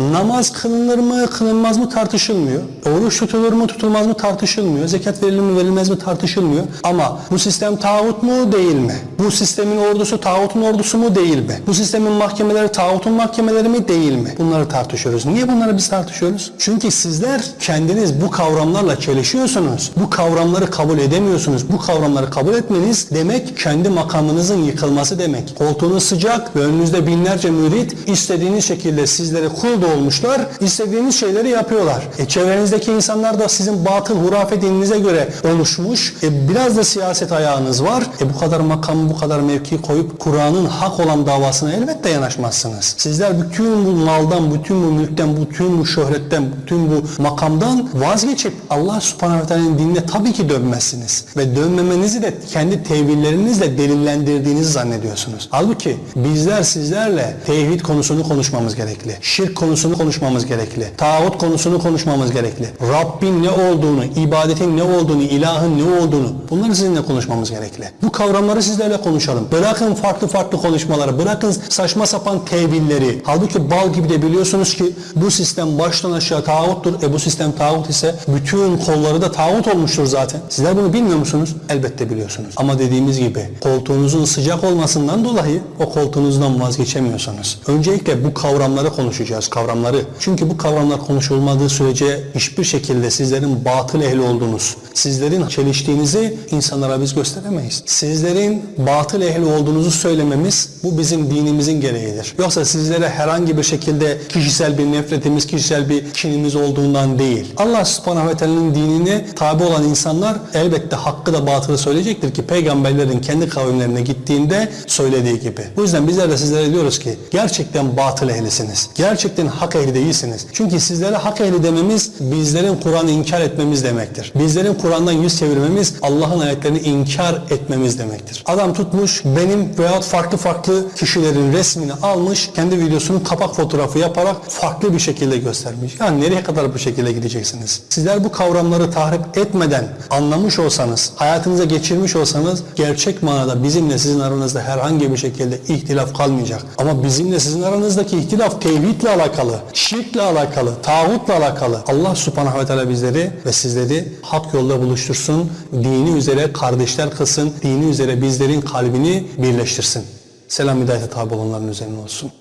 Namaz kılınır mı, kılınmaz mı tartışılmıyor. Oruç tutulur mu, tutulmaz mı tartışılmıyor. Zekat verilir mi, verilmez mi tartışılmıyor. Ama bu sistem tağut mu, değil mi? Bu sistemin ordusu tağutun ordusu mu, değil mi? Bu sistemin mahkemeleri tağutun mahkemeleri mi, değil mi? Bunları tartışıyoruz. Niye bunları biz tartışıyoruz? Çünkü sizler kendiniz bu kavramlarla çelişiyorsunuz. Bu kavramları kabul edemiyorsunuz. Bu kavramları kabul etmeniz demek kendi makamınızın yıkılması demek. Koltuğunuz sıcak ve önünüzde binlerce mürit istediğiniz şekilde sizlere kul da olmuşlar. istediğiniz şeyleri yapıyorlar. E, çevrenizdeki insanlar da sizin batıl hurafe dininize göre oluşmuş. E, biraz da siyaset ayağınız var. E, bu kadar makam, bu kadar mevki koyup Kur'an'ın hak olan davasına elbette yanaşmazsınız. Sizler bütün bu maldan, bütün bu mülkten, bütün bu şöhretten, bütün bu makamdan vazgeçip Allah subhanahu ve teala'nın dinine tabii ki dönmezsiniz. Ve dönmemenizi de kendi tevillerinizle delillendirdiğinizi zannediyorsunuz. Halbuki bizler sizlerle tevhid konusunu konuşmamız gerekli. Şirk konusunu konuşmamız gerekli. Tağut konusunu konuşmamız gerekli. Rabbin ne olduğunu, ibadetin ne olduğunu, ilahın ne olduğunu bunları sizinle konuşmamız gerekli. Bu kavramları sizlerle konuşalım. Bırakın farklı farklı konuşmaları, bırakın saçma sapan tevilleri. Halbuki bal gibi de biliyorsunuz ki bu sistem baştan aşağı tağuttur. E bu sistem tağut ise bütün kolları da tağut olmuştur zaten. Sizler bunu bilmiyor musunuz? Elbette biliyorsunuz. Ama dediğimiz gibi koltuğunuzun sıcak olmasından dolayı o koltuğunuzdan vazgeçemiyorsunuz. Öncelikle bu kavramları konuşacağız, kavramları. Çünkü bu kavramlar konuşulmadığı sürece hiçbir şekilde sizlerin batıl ehli olduğunuz, sizlerin çeliştiğinizi insanlara biz gösteremeyiz. Sizlerin batıl ehli olduğunuzu söylememiz bu bizim dinimizin gereğidir. Yoksa sizlere herhangi bir şekilde kişisel bir nefretimiz, kişisel bir kinimiz olduğundan değil. Allah subhanahu ve teala'nın dinine tabi olan insanlar elbette hakkı da batılı söyleyecektir ki peygamberlerin kendi kavimlerine gittiğinde söylediği gibi. Bu yüzden bizler de sizlere diyoruz ki gerçekten batıl ehlisiniz. Gerçekten hak ehli değilsiniz. Çünkü sizlere hak ehli dememiz bizlerin Kur'an'ı inkar etmemiz demektir. Bizlerin Kur'an'dan yüz çevirmemiz Allah'ın ayetlerini inkar etmemiz demektir. Adam tutmuş benim veyahut farklı farklı kişilerin resmini almış kendi videosunun kapak fotoğrafı yaparak farklı bir şekilde göstermiş. Yani nereye kadar bu şekilde gideceksiniz? Sizler bu kavramları tahrip etmeden anlamış olsanız, hayatınıza geçirmiş olsanız gerçek manada bizimle sizin aranızda herhangi bir şekilde ihtilaf kalmayacak. Ama bizimle sizin aranızdaki ihtilaf tevhidle alakalı, şirkle alakalı, tağutla alakalı. Allah subhanahu ve teala bizleri ve sizleri hak yolda buluştursun, dini üzere kardeşler kılsın, dini üzere bizlerin kalbini birleştirsin. Selam hidayete tabi olanların üzerine olsun.